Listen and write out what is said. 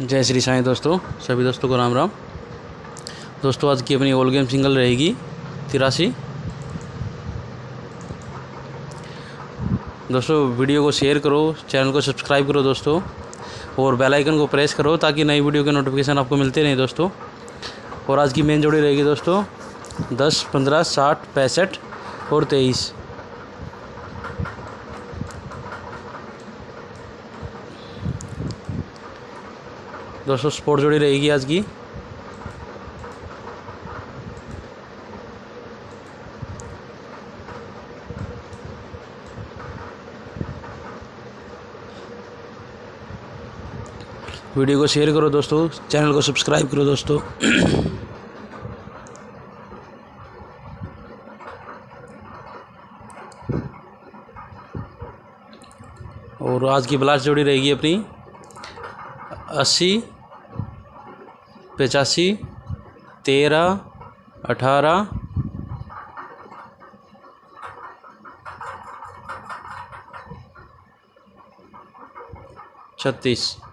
जय श्री साईं दोस्तों, सभी दोस्तों को राम राम। दोस्तों, आज की अपनी ओल गेम सिंगल रहेगी, तिरासी। दोस्तों वीडियो को शेयर करो चैनल को सब्सक्राइब करो दोस्तों, और बेल आइकन को प्रेस करो, ताकि नई वीडियो के नोटिफिकेशन आपको मिलते रहें दोस्तों। और आज की मेन जोड़ी रहेगी दोस्तों, दस, पंद्रह, साठ, पैंसठ और तेईस। दोस्तों स्पोर्ट जोड़ी रहेगी आज की। वीडियो को शेयर करो दोस्तों, चैनल को सब्सक्राइब करो दोस्तों। और आज की ब्लास्ट जोड़ी रहेगी अपनी। अस्सी पचासी तेरह अठारह। छत्तीस।